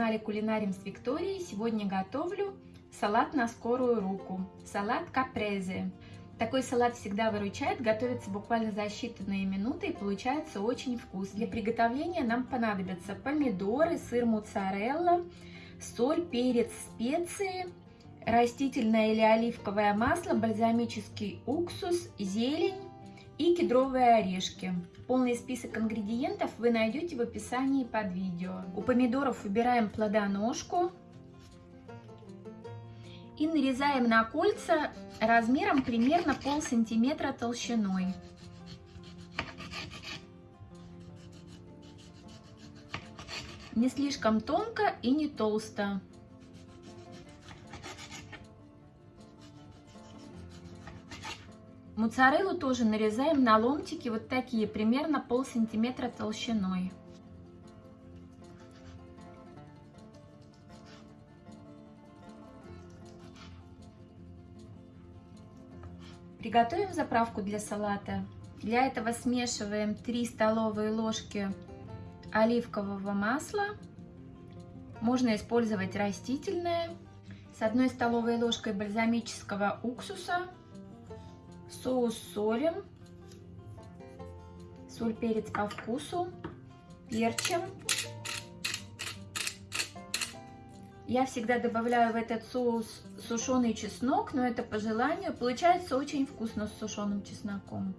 канале Кулинарим с Викторией. Сегодня готовлю салат на скорую руку. Салат капрезе. Такой салат всегда выручает, готовится буквально за считанные минуты и получается очень вкусно. Для приготовления нам понадобятся помидоры, сыр моцарелла, соль, перец, специи, растительное или оливковое масло, бальзамический уксус, зелень, и кедровые орешки. Полный список ингредиентов вы найдете в описании под видео. У помидоров выбираем плодоножку и нарезаем на кольца размером примерно пол сантиметра толщиной. Не слишком тонко и не толсто. Моцареллу тоже нарезаем на ломтики вот такие, примерно пол сантиметра толщиной. Приготовим заправку для салата. Для этого смешиваем 3 столовые ложки оливкового масла. Можно использовать растительное. С одной столовой ложкой бальзамического уксуса Соус солим. Соль, перец по вкусу. Перчим. Я всегда добавляю в этот соус сушеный чеснок, но это по желанию. Получается очень вкусно с сушеным чесноком.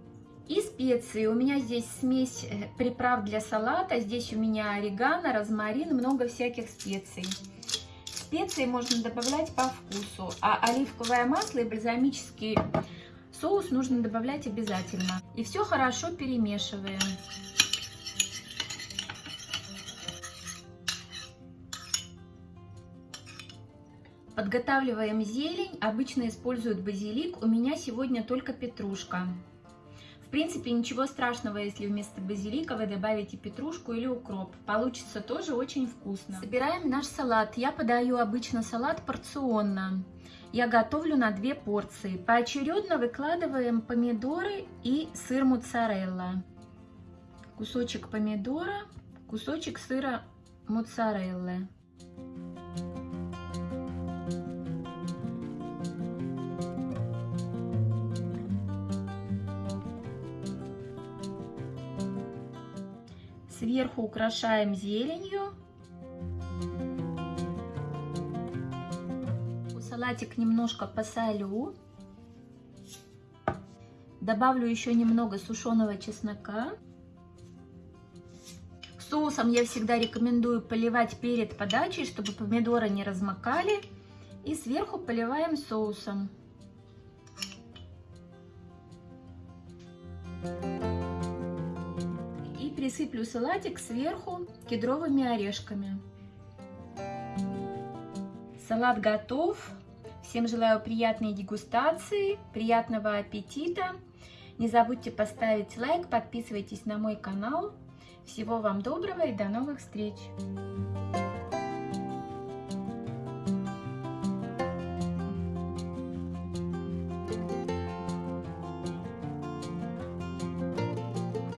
И специи. У меня здесь смесь э, приправ для салата. Здесь у меня орегано, розмарин, много всяких специй. Специи можно добавлять по вкусу. А оливковое масло и бальзамический Соус нужно добавлять обязательно. И все хорошо перемешиваем. Подготавливаем зелень. Обычно используют базилик. У меня сегодня только петрушка. Принципе, ничего страшного, если вместо базилика вы добавите петрушку или укроп. Получится тоже очень вкусно. Собираем наш салат. Я подаю обычно салат порционно я готовлю на две порции. Поочередно выкладываем помидоры и сыр моцарелла. Кусочек помидора, кусочек сыра моцареллы. Сверху украшаем зеленью салатик немножко посолю. Добавлю еще немного сушеного чеснока. Соусом я всегда рекомендую поливать перед подачей, чтобы помидоры не размокали. И сверху поливаем соусом. И присыплю салатик сверху кедровыми орешками. Салат готов. Всем желаю приятной дегустации, приятного аппетита. Не забудьте поставить лайк, подписывайтесь на мой канал. Всего вам доброго и до новых встреч!